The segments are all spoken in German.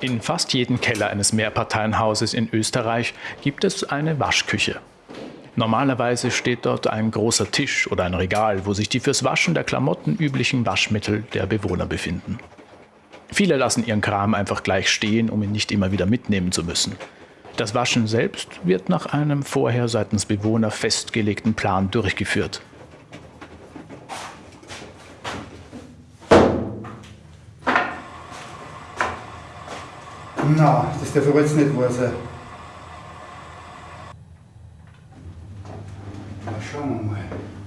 In fast jedem Keller eines Mehrparteienhauses in Österreich gibt es eine Waschküche. Normalerweise steht dort ein großer Tisch oder ein Regal, wo sich die fürs Waschen der Klamotten üblichen Waschmittel der Bewohner befinden. Viele lassen ihren Kram einfach gleich stehen, um ihn nicht immer wieder mitnehmen zu müssen. Das Waschen selbst wird nach einem vorher seitens Bewohner festgelegten Plan durchgeführt. Na, das darf jetzt nicht wahr sein. Na, schauen wir mal.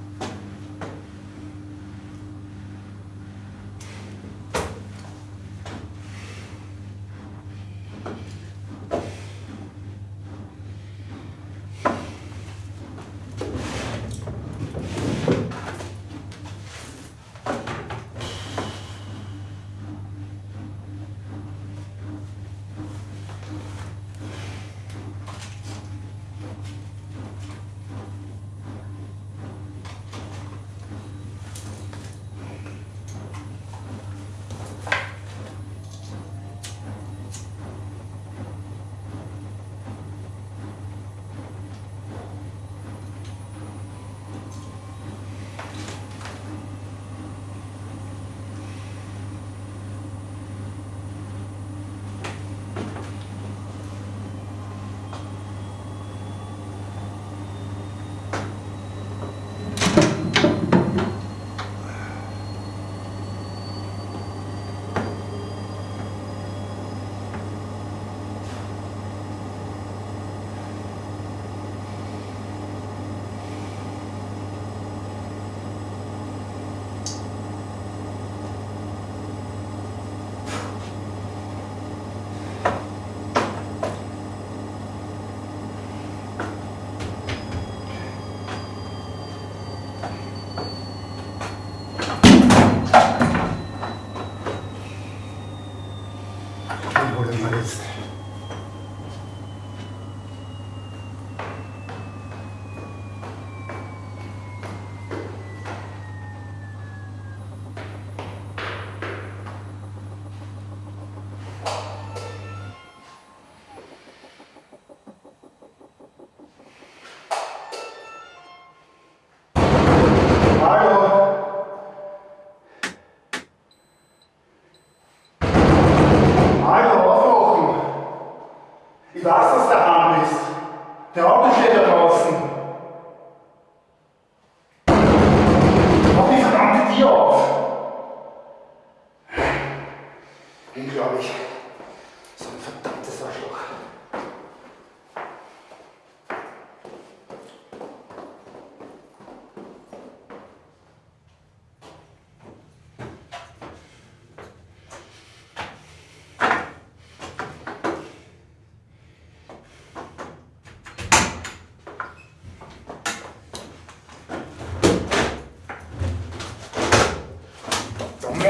Der Auto steht da draußen. Mach die verdammte Tür auf! Unglaublich. So ein verdammtes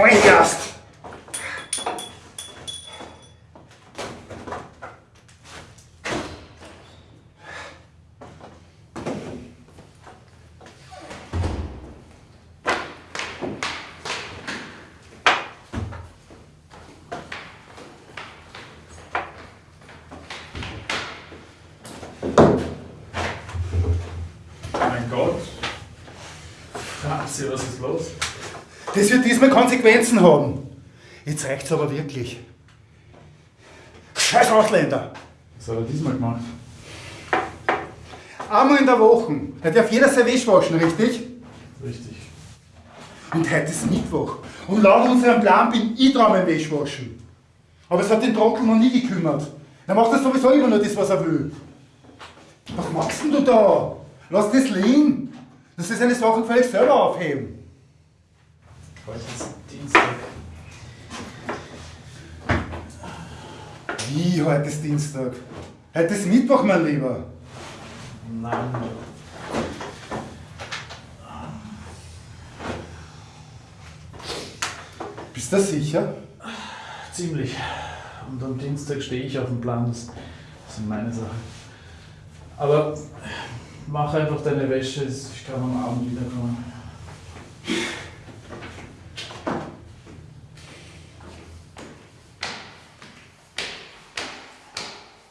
Gast! Mein Gott. Ah, Franzi, was ist los? Das wird diesmal Konsequenzen haben. Jetzt reicht's aber wirklich. Scheiß Ausländer! Was hat er diesmal gemacht? Einmal in der Woche. Da darf jeder sein Wäsche waschen, richtig? Richtig. Und heute ist Mittwoch. Und laut unserem Plan bin ich dran beim Wäschwaschen. Aber es hat den Trottel noch nie gekümmert. Er macht das sowieso immer nur das, was er will. Was machst denn du da? Lass das liegen. Das ist eine Sache, gefällig selber aufheben. Heute ist Dienstag. Wie, heute ist Dienstag? Heute ist Mittwoch, mein Lieber. Nein. Bist du sicher? Ziemlich. Und am Dienstag stehe ich auf dem Plan. Das, sind meine Sachen. Aber mach einfach deine Wäsche. Ich kann am Abend wiederkommen.